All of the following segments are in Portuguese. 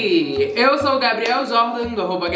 Eu sou o Gabriel Jordan, do arroba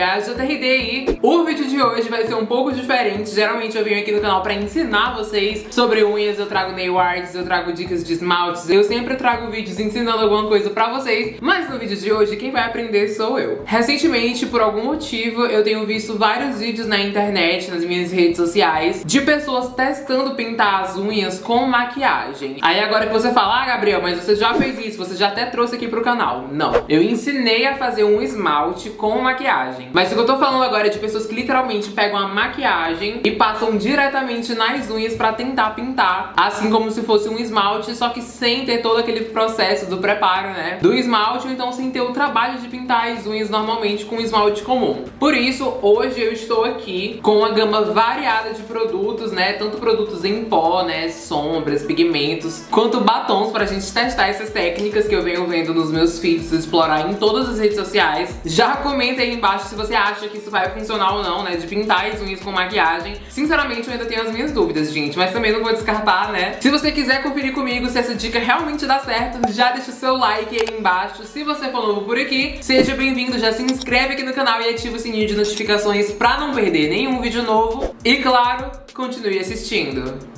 o vídeo de hoje vai ser um pouco diferente. Geralmente eu venho aqui no canal pra ensinar vocês sobre unhas, eu trago nail arts, eu trago dicas de esmaltes, eu sempre trago vídeos ensinando alguma coisa pra vocês, mas no vídeo de hoje quem vai aprender sou eu. Recentemente, por algum motivo, eu tenho visto vários vídeos na internet, nas minhas redes sociais, de pessoas testando pintar as unhas com maquiagem. Aí agora que você fala, ah Gabriel, mas você já fez isso, você já até trouxe aqui pro canal. Não, eu ensinei a fazer um esmalte com maquiagem. Mas o que eu tô falando agora é de pessoas que literalmente pegam a maquiagem e passam diretamente nas unhas pra tentar pintar, assim como se fosse um esmalte, só que sem ter todo aquele processo do preparo, né, do esmalte, ou então sem ter o trabalho de pintar as unhas normalmente com esmalte comum. Por isso, hoje eu estou aqui com uma gama variada de produtos, né, tanto produtos em pó, né, sombras, pigmentos, quanto batons pra gente testar essas técnicas que eu venho vendo nos meus feeds, explorar em todas as redes sociais. Já comenta aí embaixo se você acha que isso vai funcionar ou não, né, de pintar as unhas com maquiagem. Sinceramente, eu ainda tenho as minhas dúvidas, gente, mas também não vou descartar, né. Se você quiser conferir comigo se essa dica realmente dá certo, já deixa o seu like aí embaixo. Se você for novo por aqui, seja bem-vindo, já se inscreve aqui no canal e ativa o sininho de notificações pra não perder nenhum vídeo novo. E claro, continue assistindo.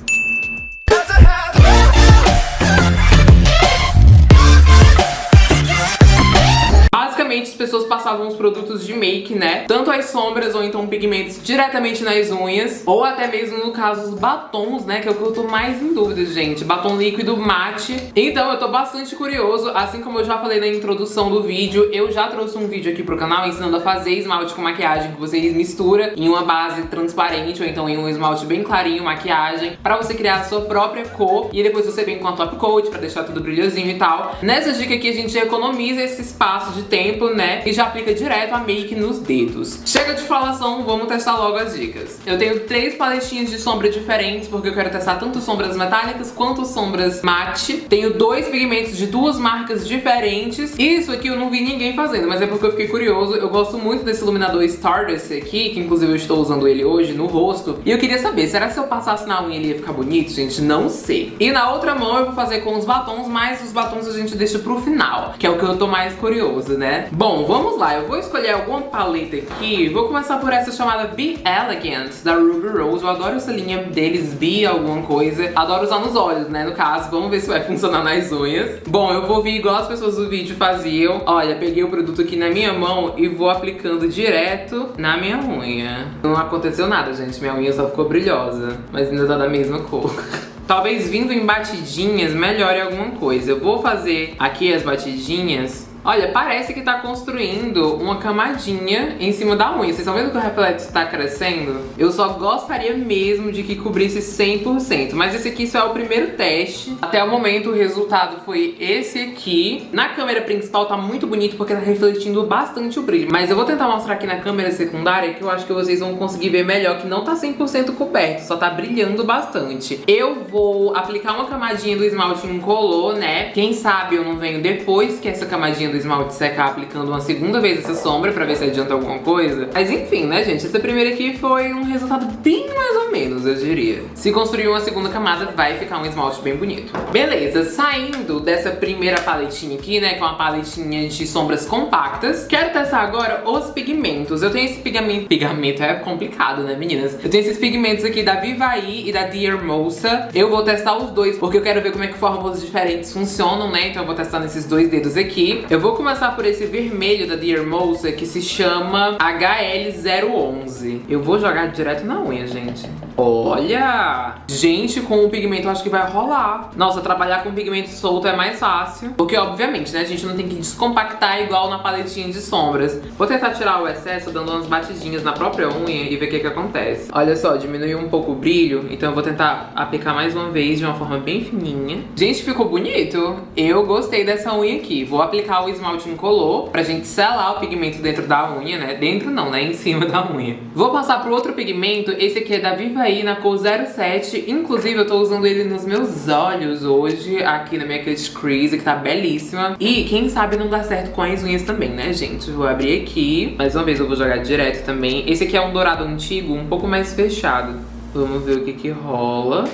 As pessoas passavam os produtos de make, né? Tanto as sombras ou então pigmentos diretamente nas unhas, ou até mesmo, no caso, os batons, né? Que é o que eu tô mais em dúvida, gente. Batom líquido mate. Então, eu tô bastante curioso. Assim como eu já falei na introdução do vídeo, eu já trouxe um vídeo aqui pro canal ensinando a fazer esmalte com maquiagem que você mistura em uma base transparente ou então em um esmalte bem clarinho, maquiagem, pra você criar a sua própria cor. E depois você vem com a top coat pra deixar tudo brilhosinho e tal. Nessa dica aqui, a gente economiza esse espaço de tempo, né? E já aplica direto a make nos dedos. Chega de falação, vamos testar logo as dicas. Eu tenho três paletinhas de sombra diferentes, porque eu quero testar tanto sombras metálicas quanto sombras mate. Tenho dois pigmentos de duas marcas diferentes. Isso aqui eu não vi ninguém fazendo, mas é porque eu fiquei curioso. Eu gosto muito desse iluminador Stardust aqui, que inclusive eu estou usando ele hoje no rosto. E eu queria saber, será que se eu passasse na unha ele ia ficar bonito, gente? Não sei. E na outra mão eu vou fazer com os batons, mas os batons a gente deixa pro final, que é o que eu tô mais curioso, né? Bom, vamos lá. Eu vou escolher alguma paleta aqui. Vou começar por essa chamada Be Elegant, da Ruby Rose. Eu adoro essa linha deles, Be alguma coisa. Adoro usar nos olhos, né, no caso. Vamos ver se vai funcionar nas unhas. Bom, eu vou vir igual as pessoas do vídeo faziam. Olha, peguei o produto aqui na minha mão e vou aplicando direto na minha unha. Não aconteceu nada, gente. Minha unha só ficou brilhosa, mas ainda tá da mesma cor. Talvez vindo em batidinhas melhore alguma coisa. Eu vou fazer aqui as batidinhas Olha, parece que tá construindo uma camadinha em cima da unha. Vocês estão vendo que o reflexo tá crescendo? Eu só gostaria mesmo de que cobrisse 100%. Mas esse aqui só é o primeiro teste. Até o momento o resultado foi esse aqui. Na câmera principal tá muito bonito porque tá refletindo bastante o brilho. Mas eu vou tentar mostrar aqui na câmera secundária que eu acho que vocês vão conseguir ver melhor que não tá 100% coberto, só tá brilhando bastante. Eu vou aplicar uma camadinha do esmalte incolor, né? Quem sabe eu não venho depois que essa camadinha do esmalte secar aplicando uma segunda vez essa sombra pra ver se adianta alguma coisa. Mas enfim, né, gente? Essa primeira aqui foi um resultado bem mais ou menos, eu diria. Se construir uma segunda camada, vai ficar um esmalte bem bonito. Beleza, saindo dessa primeira paletinha aqui, né, com a paletinha de sombras compactas, quero testar agora os pigmentos. Eu tenho esse pigmento... Pigmento é complicado, né, meninas? Eu tenho esses pigmentos aqui da Vivaí e da Dear Moça. Eu vou testar os dois, porque eu quero ver como é que fórmulas diferentes funcionam, né? Então eu vou testar nesses dois dedos aqui. Eu vou começar por esse vermelho da Dear Moça, que se chama HL011. Eu vou jogar direto na unha, gente. Olha! Gente, com o pigmento eu acho que vai rolar. Nossa, trabalhar com pigmento solto é mais fácil. Porque, obviamente, né, a gente não tem que descompactar igual na paletinha de sombras. Vou tentar tirar o excesso dando umas batidinhas na própria unha e ver o que que acontece. Olha só, diminuiu um pouco o brilho, então eu vou tentar aplicar mais uma vez de uma forma bem fininha. Gente, ficou bonito. Eu gostei dessa unha aqui. Vou aplicar o esmalte incolor pra gente selar o pigmento dentro da unha, né? Dentro não, né? Em cima da unha. Vou passar pro outro pigmento. Esse aqui é da Viva aí na cor 07. Inclusive, eu tô usando ele nos meus olhos hoje, aqui na minha cut crease, que tá belíssima. E quem sabe não dá certo com as unhas também, né, gente? Vou abrir aqui. Mais uma vez eu vou jogar direto também. Esse aqui é um dourado antigo, um pouco mais fechado. Vamos ver o que que rola.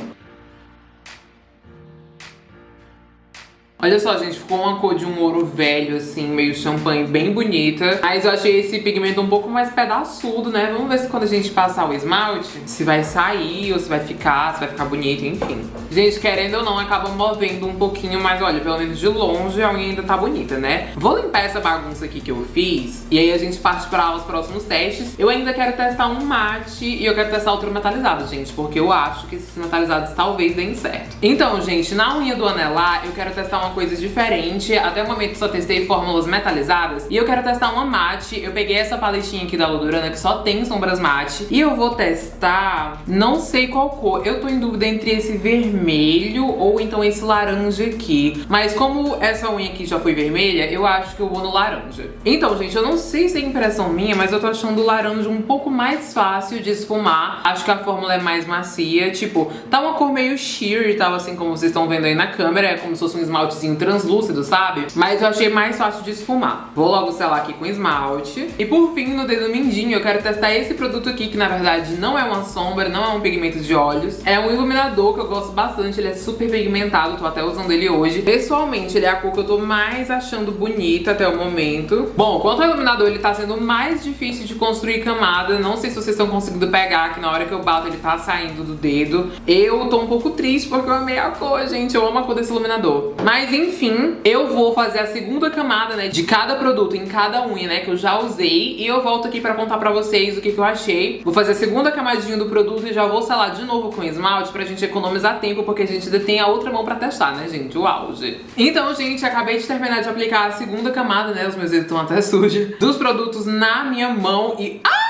Olha só, gente, ficou uma cor de um ouro velho, assim, meio champanhe, bem bonita. Mas eu achei esse pigmento um pouco mais pedaçudo, né? Vamos ver se quando a gente passar o esmalte, se vai sair ou se vai ficar, se vai ficar bonito, enfim. Gente, querendo ou não, acaba movendo um pouquinho, mas olha, pelo menos de longe a unha ainda tá bonita, né? Vou limpar essa bagunça aqui que eu fiz e aí a gente parte para os próximos testes. Eu ainda quero testar um mate e eu quero testar outro metalizado, gente, porque eu acho que esses metalizados talvez deem certo. Então, gente, na unha do anelar, eu quero testar uma coisa diferente. Até o momento só testei fórmulas metalizadas. E eu quero testar uma mate. Eu peguei essa paletinha aqui da Lodurana que só tem sombras mate. E eu vou testar, não sei qual cor. Eu tô em dúvida entre esse vermelho ou então esse laranja aqui. Mas como essa unha aqui já foi vermelha, eu acho que eu vou no laranja. Então, gente, eu não sei se é impressão minha, mas eu tô achando o laranja um pouco mais fácil de esfumar. Acho que a fórmula é mais macia. Tipo, tá uma cor meio sheer e tal, assim como vocês estão vendo aí na câmera. É como se fosse um esmaltezinho translúcido, sabe? Mas eu achei mais fácil de esfumar. Vou logo selar aqui com esmalte. E por fim, no dedo mindinho, eu quero testar esse produto aqui, que na verdade não é uma sombra, não é um pigmento de olhos. É um iluminador que eu gosto bastante, ele é super pigmentado, tô até usando ele hoje. Pessoalmente, ele é a cor que eu tô mais achando bonita até o momento. Bom, quanto ao iluminador, ele tá sendo mais difícil de construir camada. Não sei se vocês estão conseguindo pegar, que na hora que eu bato ele tá saindo do dedo. Eu tô um pouco triste porque eu amei a cor, gente. Eu amo a cor desse iluminador. Mas enfim, eu vou fazer a segunda camada, né, de cada produto em cada unha, né, que eu já usei. E eu volto aqui pra contar pra vocês o que, que eu achei. Vou fazer a segunda camadinha do produto e já vou selar de novo com esmalte pra gente economizar tempo, porque a gente ainda tem a outra mão pra testar, né, gente? O auge. Então, gente, acabei de terminar de aplicar a segunda camada, né, os meus dedos estão até sujos, dos produtos na minha mão e... Ah!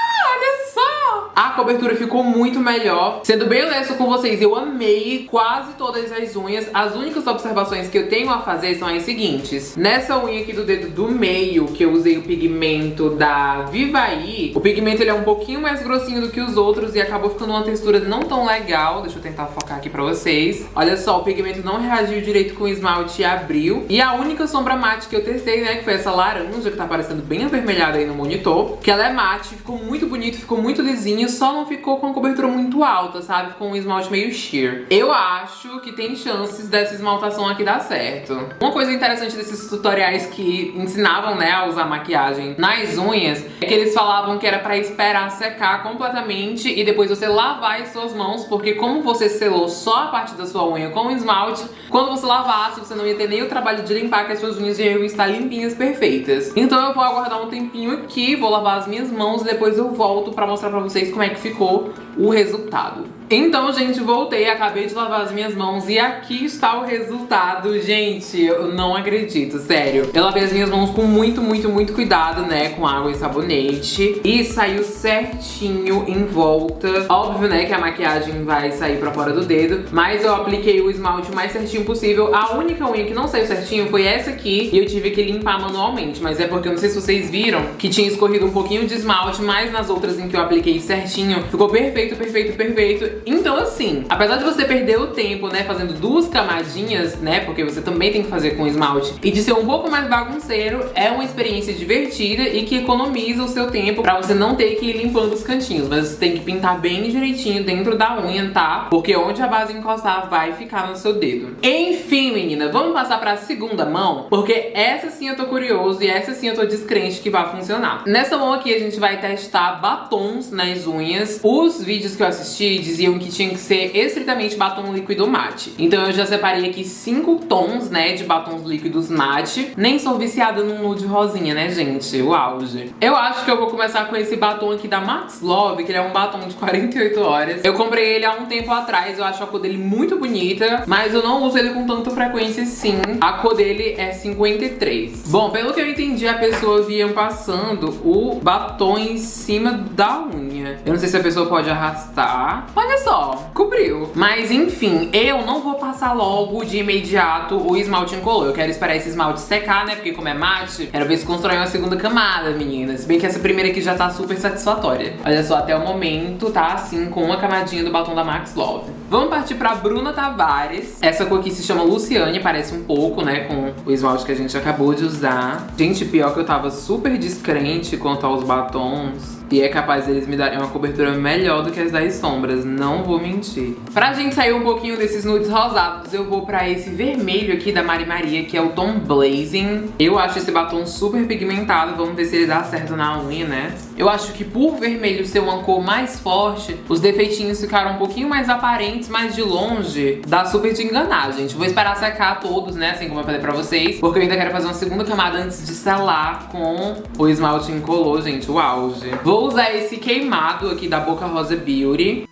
A cobertura ficou muito melhor. Sendo bem honesto com vocês, eu amei quase todas as unhas. As únicas observações que eu tenho a fazer são as seguintes. Nessa unha aqui do dedo do meio, que eu usei o pigmento da Vivaí, o pigmento ele é um pouquinho mais grossinho do que os outros e acabou ficando uma textura não tão legal. Deixa eu tentar focar aqui pra vocês. Olha só, o pigmento não reagiu direito com o esmalte e abriu. E a única sombra mate que eu testei, né, que foi essa laranja, que tá parecendo bem avermelhada aí no monitor, que ela é mate, ficou muito bonito, ficou muito lisinho só não ficou com a cobertura muito alta, sabe? Ficou um esmalte meio sheer. Eu acho que tem chances dessa esmaltação aqui dar certo. Uma coisa interessante desses tutoriais que ensinavam, né, a usar maquiagem nas unhas, é que eles falavam que era pra esperar secar completamente e depois você lavar as suas mãos, porque como você selou só a parte da sua unha com esmalte, quando você lavasse, você não ia ter nem o trabalho de limpar, que as suas unhas iam estar limpinhas, perfeitas. Então eu vou aguardar um tempinho aqui, vou lavar as minhas mãos e depois eu volto pra mostrar pra vocês como é que ficou o resultado. Então, gente, voltei, acabei de lavar as minhas mãos e aqui está o resultado. Gente, eu não acredito, sério. Eu lavei as minhas mãos com muito, muito, muito cuidado, né, com água e sabonete. E saiu certinho em volta. Óbvio, né, que a maquiagem vai sair pra fora do dedo, mas eu apliquei o esmalte o mais certinho possível. A única unha que não saiu certinho foi essa aqui e eu tive que limpar manualmente, mas é porque eu não sei se vocês viram que tinha escorrido um pouquinho de esmalte, mas nas outras em que eu apliquei certinho, ficou perfeito, perfeito, perfeito. Então assim, apesar de você perder o tempo, né, fazendo duas camadinhas, né, porque você também tem que fazer com esmalte, e de ser um pouco mais bagunceiro, é uma experiência divertida e que economiza o seu tempo pra você não ter que ir limpando os cantinhos, mas você tem que pintar bem direitinho dentro da unha, tá? Porque onde a base encostar vai ficar no seu dedo. Enfim, menina, vamos passar pra segunda mão, porque essa sim eu tô curioso e essa sim eu tô descrente que vai funcionar. Nessa mão aqui a gente vai testar batons nas unhas. Os vídeos que eu assisti diziam que tinha que ser estritamente batom líquido mate. Então eu já separei aqui cinco tons, né, de batons líquidos mate. Nem sou viciada num nude rosinha, né, gente? O auge. Eu acho que eu vou começar com esse batom aqui da Max Love, que ele é um batom de 48 horas. Eu comprei ele há um tempo atrás, eu acho a cor dele muito bonita, mas eu não uso ele com tanta frequência sim. A cor dele é 53. Bom, pelo que eu entendi, a pessoa vinha passando o batom em cima da unha. Eu não sei se a pessoa pode arrastar. Olha só, cobriu. Mas enfim, eu não vou passar logo de imediato o esmalte incolor. Eu quero esperar esse esmalte secar, né? Porque como é mate, quero ver se constrói uma segunda camada, meninas. Bem que essa primeira aqui já tá super satisfatória. Olha só, até o momento tá assim, com uma camadinha do batom da Max Love. Vamos partir pra Bruna Tavares. Essa cor aqui se chama Luciane, parece um pouco, né, com o esmalte que a gente acabou de usar. Gente, pior que eu tava super descrente quanto aos batons. E é capaz deles me darem uma cobertura melhor do que as das sombras, não vou mentir. Pra gente sair um pouquinho desses nudes rosados, eu vou pra esse vermelho aqui da Mari Maria, que é o tom Blazing. Eu acho esse batom super pigmentado, vamos ver se ele dá certo na unha, né? Eu acho que por vermelho ser uma cor mais forte, os defeitinhos ficaram um pouquinho mais aparentes, mas de longe dá super de enganar, gente. Vou esperar secar todos, né, assim como eu falei pra vocês, porque eu ainda quero fazer uma segunda camada antes de selar com o esmalte incolor, gente, o auge. Vou usar esse queimado aqui da Boca Rosa Beauty.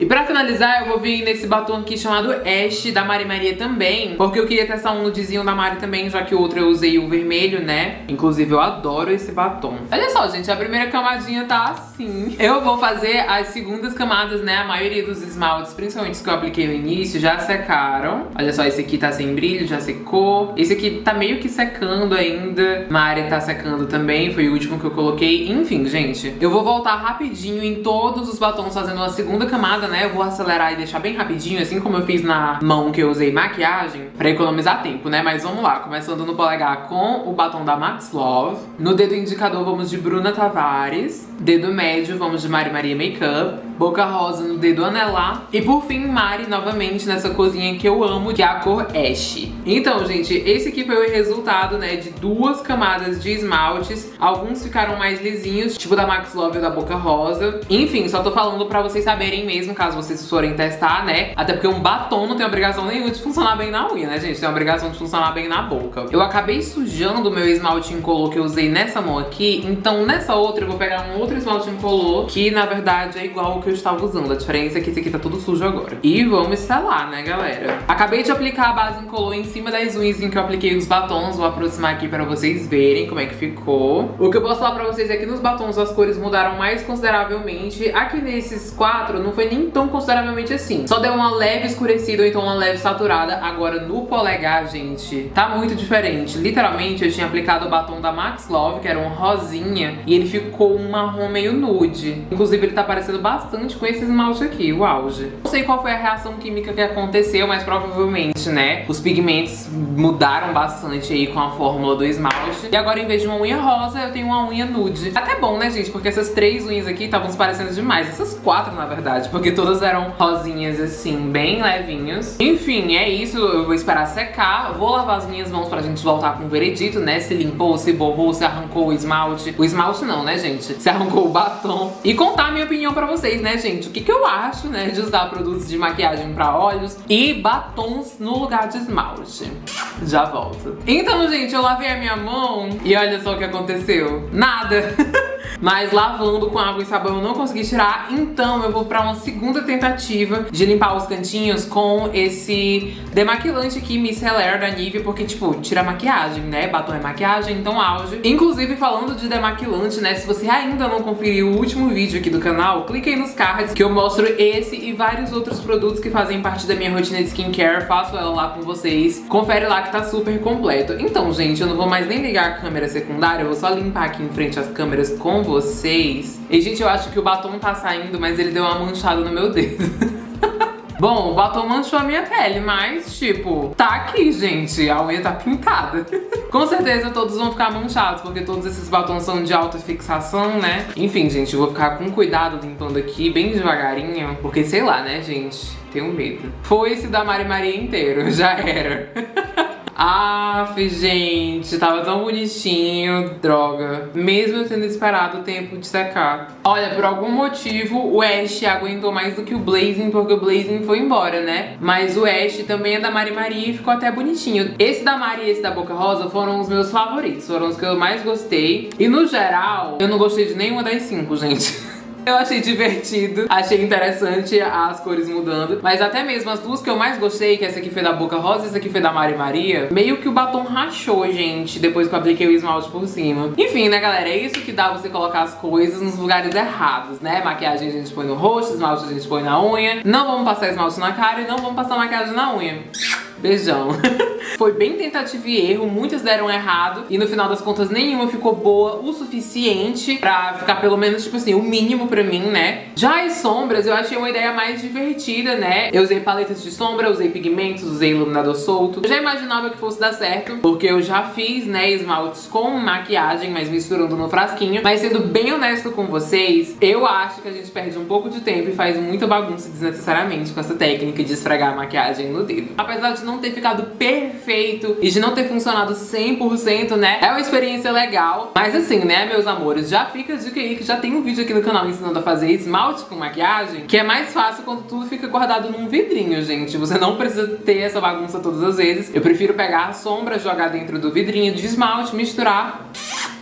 E pra finalizar, eu vou vir nesse batom aqui chamado Ash, da Mari Maria também. Porque eu queria testar um nudezinho da Mari também, já que o outro eu usei o vermelho, né? Inclusive, eu adoro esse batom. Olha só, gente, a primeira camadinha tá assim. Eu vou fazer as segundas camadas, né? A maioria dos esmaltes, principalmente os que eu apliquei no início, já secaram. Olha só, esse aqui tá sem brilho, já secou. Esse aqui tá meio que secando ainda. Mari tá secando também, foi o último que eu coloquei. Enfim, gente, eu vou voltar rapidinho em todos os batons fazendo uma segunda camada, né? Eu vou acelerar e deixar bem rapidinho, assim como eu fiz na mão que eu usei maquiagem, pra economizar tempo, né? Mas vamos lá, começando no polegar com o batom da Max Love. No dedo indicador vamos de Bruna Tavares. Dedo médio vamos de Mari Maria Makeup. Boca rosa no dedo anelar. E por fim, Mari novamente nessa cozinha que eu amo, que é a cor Ash. Então, gente, esse aqui foi o resultado, né, de duas camadas de esmaltes. Alguns ficaram mais lisinhos, tipo da Max Love ou da Boca Rosa. Enfim, só tô falando pra vocês saberem mesmo, caso vocês forem testar, né? Até porque um batom não tem obrigação nenhuma de funcionar bem na unha, né, gente? Tem obrigação de funcionar bem na boca. Eu acabei sujando o meu esmalte incolor que eu usei nessa mão aqui, então nessa outra eu vou pegar um outro esmalte incolor, que na verdade é igual ao que eu estava usando. A diferença é que esse aqui tá tudo sujo agora. E vamos selar, né, galera? Acabei de aplicar a base incolor em cima das unhas em que eu apliquei os batons. Vou aproximar aqui pra vocês verem como é que ficou. O que eu posso falar pra vocês é que nos batons as cores mudaram mais consideravelmente. Aqui nesses quatro não foi nem tão consideravelmente assim. Só deu uma leve escurecida ou então uma leve saturada. Agora no polegar, gente, tá muito diferente. Literalmente eu tinha aplicado o batom da Max Love, que era um rosinha, e ele ficou um marrom meio nude. Inclusive ele tá parecendo bastante com esse esmalte aqui, o auge. Não sei qual foi a reação química que aconteceu, mas provavelmente, né, os pigmentos mudaram bastante aí com a fórmula do esmalte. E agora, em vez de uma unha rosa, eu tenho uma unha nude. Até bom, né, gente? Porque essas três unhas aqui estavam se parecendo demais. Essas quatro, na verdade, porque todas eram rosinhas, assim, bem levinhos. Enfim, é isso. Eu vou esperar secar. Vou lavar as minhas mãos pra gente voltar com o veredito, né? Se limpou, se borrou, se arrancou o esmalte. O esmalte não, né, gente? Se arrancou o batom. E contar a minha opinião pra vocês, né, gente? O que, que eu acho, né, de usar produtos de maquiagem pra olhos e batons no lugar de esmalte. Já volto. Então, gente, eu lavei a minha mão e olha só o que aconteceu. Nada. Mas lavando com água e sabão eu não consegui tirar, então eu vou pra uma segunda tentativa de limpar os cantinhos com esse demaquilante aqui, Micellar da Nivea, porque, tipo, tira maquiagem, né? Batom é maquiagem, então auge. Inclusive, falando de demaquilante, né? Se você ainda não conferiu o último vídeo aqui do canal, clique aí nos cards que eu mostro esse e vários outros produtos que fazem parte da minha rotina de skincare. Faço ela lá com vocês. Confere lá que tá super completo. Então, gente, eu não vou mais nem ligar a câmera secundária, eu vou só limpar aqui em frente as câmeras com vocês. E, gente, eu acho que o batom tá saindo, mas ele deu uma manchada no meu dedo. Bom, o batom manchou a minha pele, mas, tipo, tá aqui, gente. A unha tá pintada. Com certeza todos vão ficar manchados, porque todos esses batons são de alta fixação, né? Enfim, gente, eu vou ficar com cuidado limpando aqui, bem devagarinho, porque sei lá, né, gente? Tenho medo. Foi esse da Mari Maria inteiro, já era. Aff, gente, tava tão bonitinho, droga. Mesmo tendo esperado o tempo de secar. Olha, por algum motivo o Ash aguentou mais do que o Blazing, porque o Blazing foi embora, né? Mas o Ash também é da Mari Maria e ficou até bonitinho. Esse da Mari e esse da Boca Rosa foram os meus favoritos, foram os que eu mais gostei. E no geral, eu não gostei de nenhuma das cinco, gente. Eu achei divertido, achei interessante as cores mudando, mas até mesmo as duas que eu mais gostei, que essa aqui foi da Boca Rosa e essa aqui foi da Mari Maria, meio que o batom rachou, gente, depois que eu apliquei o esmalte por cima. Enfim, né, galera, é isso que dá você colocar as coisas nos lugares errados, né? Maquiagem a gente põe no rosto, esmalte a gente põe na unha, não vamos passar esmalte na cara e não vamos passar maquiagem na unha. Beijão. Foi bem tentativa e erro, muitas deram errado e no final das contas nenhuma ficou boa o suficiente pra ficar pelo menos, tipo assim, o mínimo pra mim, né? Já as sombras eu achei uma ideia mais divertida, né? Eu usei paletas de sombra, usei pigmentos, usei iluminador solto. Eu já imaginava que fosse dar certo, porque eu já fiz, né, esmaltes com maquiagem, mas misturando no frasquinho. Mas sendo bem honesto com vocês, eu acho que a gente perde um pouco de tempo e faz muita bagunça desnecessariamente com essa técnica de esfregar a maquiagem no dedo. Apesar de não ter ficado perfeito e de não ter funcionado 100%, né? É uma experiência legal. Mas assim, né, meus amores, já fica a dica aí que já tem um vídeo aqui no canal ensinando a fazer esmalte com maquiagem, que é mais fácil quando tudo fica guardado num vidrinho, gente. Você não precisa ter essa bagunça todas as vezes. Eu prefiro pegar a sombra, jogar dentro do vidrinho de esmalte, misturar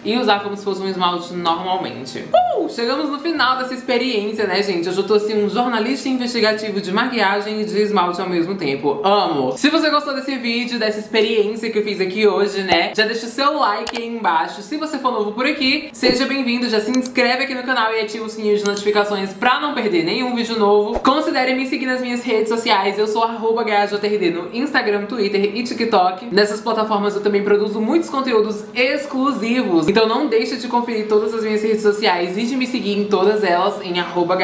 e usar como se fosse um esmalte normalmente. Uh, chegamos no final dessa experiência, né, gente? Hoje eu tô assim um jornalista investigativo de maquiagem e de esmalte ao mesmo tempo. Amo! Se você gostou desse vídeo, dessa experiência que eu fiz aqui hoje, né, já deixa o seu like aí embaixo. Se você for novo por aqui, seja bem-vindo, já se inscreve aqui no canal e ativa o sininho de notificações pra não perder nenhum vídeo novo. Considere me seguir nas minhas redes sociais, eu sou arroba no Instagram, Twitter e TikTok. Nessas plataformas eu também produzo muitos conteúdos exclusivos então não deixa de conferir todas as minhas redes sociais e de me seguir em todas elas em arroba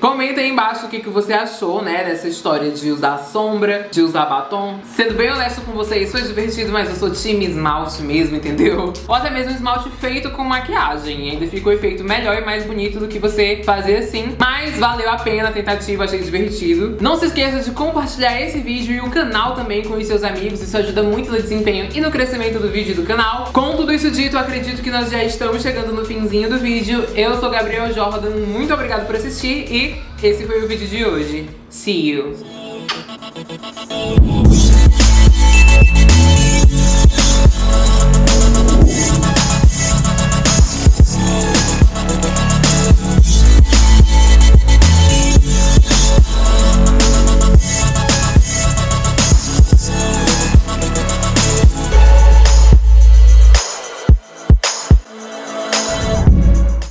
Comenta aí embaixo o que, que você achou, né, dessa história de usar sombra, de usar batom. Sendo bem honesto com vocês, foi divertido, mas eu sou time esmalte mesmo, entendeu? Ou até mesmo esmalte feito com maquiagem. Ainda fica o efeito melhor e mais bonito do que você fazer assim. Mas valeu a pena a tentativa, achei divertido. Não se esqueça de compartilhar esse vídeo e o canal também com os seus amigos. Isso ajuda muito no desempenho e no crescimento do vídeo do canal. Com tudo isso dito, acredito que nós já estamos chegando no finzinho do vídeo. Eu sou Gabriel Jordan, muito obrigada por assistir e esse foi o vídeo de hoje. See you!